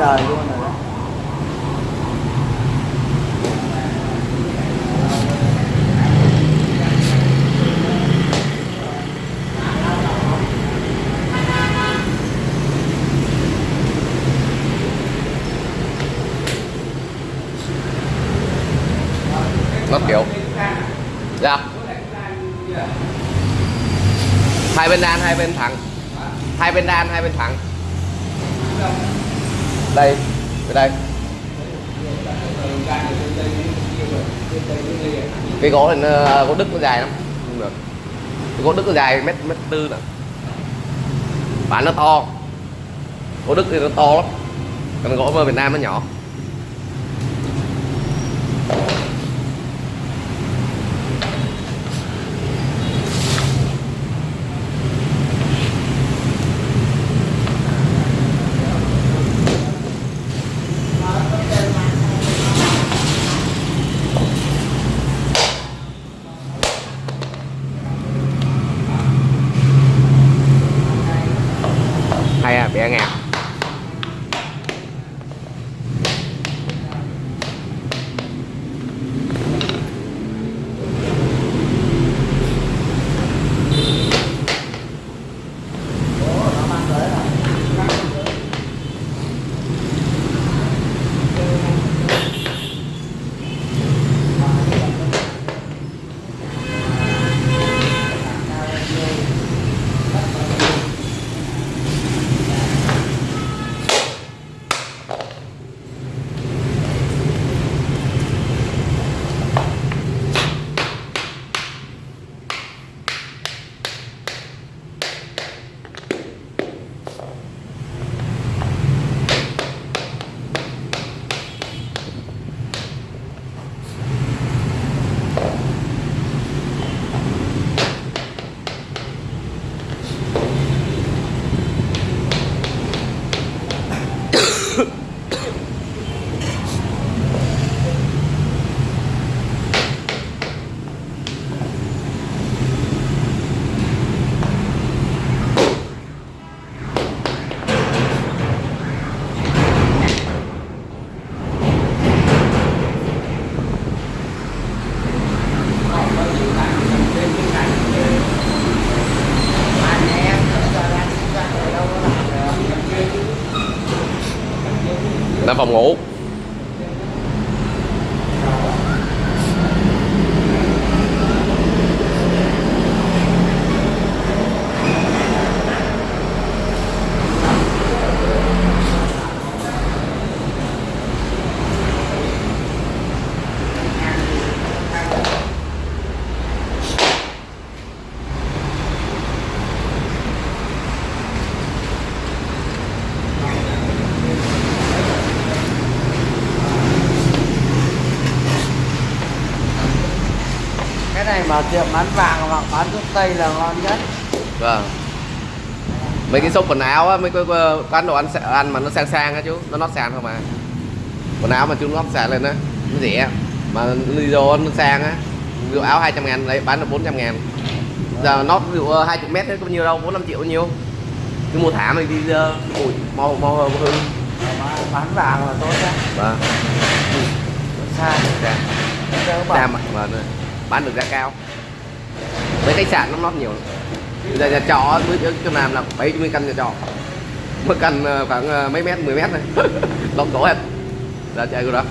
đời luôn rồi đó. Nó kiểu. Dạ. Hai bên đan, hai bên thẳng. Hai bên đan, hai bên thẳng đây từ đây. Cái gỗ này nó, gỗ đức nó dài lắm. Không được. Cái gỗ đức nó dài mét mét tư nè. Bản nó to. Gỗ đức thì nó to lắm. Còn gỗ ở Việt Nam nó nhỏ. Hay à bẻ ngạc là phòng ngủ. Cái này mà tiệm bán vàng hoặc bán thuốc tây là ngon nhất. Vâng. Mấy cái shop quần áo á mấy cái quán đồ ăn ăn mà nó sang sang á chú nó nót sàn không à. Quần áo mà chú nót sàn lên á nó rẻ. Mà đi vô nó sang á ví dụ áo 200 ngàn đấy bán được 400 ngàn. Giờ nót ví dụ ờ, 20 mét đấy có nhiêu đâu 4 5 triệu bao nhiêu. Cứ mua thảm này đi ờ, ủi mau mau hư Mà bán vàng là tốt nhất. Vâng. Xa. Ra đỡ ra bảo mà vâng, bán được giá cao. Mấy khách sạn nó nót nhiều giờ nhà trọ với chỗ làm là 70 căn nhà trọ. Một căn ờ, khoảng ờ, mấy mét 10 mét này lộn cổ hết. Giờ chạy rồi đó.